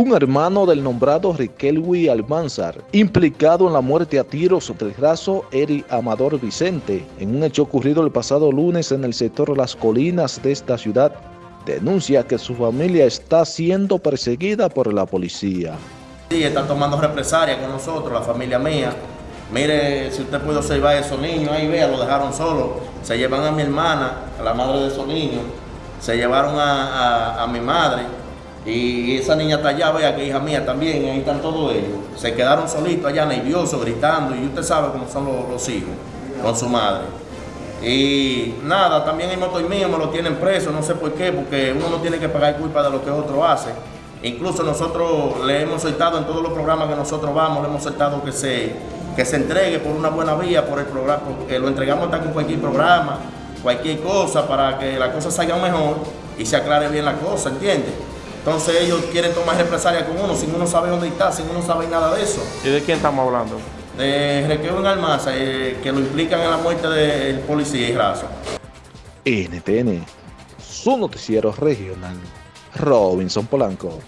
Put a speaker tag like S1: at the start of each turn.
S1: un hermano del nombrado Riquelwi Almanzar, implicado en la muerte a tiros del raso Eri Amador Vicente, en un hecho ocurrido el pasado lunes en el sector Las Colinas de esta ciudad, denuncia que su familia está siendo perseguida por la policía.
S2: Sí, están tomando represalia con nosotros, la familia mía. Mire, si usted puede observar a esos niños, ahí vea, lo dejaron solo. Se llevan a mi hermana, a la madre de esos niños. Se llevaron a mi madre y esa niña está allá, vea que hija mía también, ahí están todos ellos. Se quedaron solitos allá, nerviosos, gritando, y usted sabe cómo son los, hijos con su madre. Y nada, también el motor mío me lo tienen preso, no sé por qué, porque uno no tiene que pagar culpa de lo que otro hace. Incluso nosotros le hemos soltado en todos los programas que nosotros vamos, le hemos soltado que se, que se entregue por una buena vía, por el programa, porque lo entregamos hasta con cualquier programa, cualquier cosa, para que la cosa salga mejor y se aclare bien la cosa, ¿entiendes? Entonces ellos quieren tomar represalia con uno, sin uno sabe dónde está, sin uno sabe nada de eso.
S3: ¿Y de quién estamos hablando?
S2: De Requeo en Almaza, eh, que lo implican en la muerte del policía y raso.
S1: NTN, su noticiero regional, Robinson Polanco.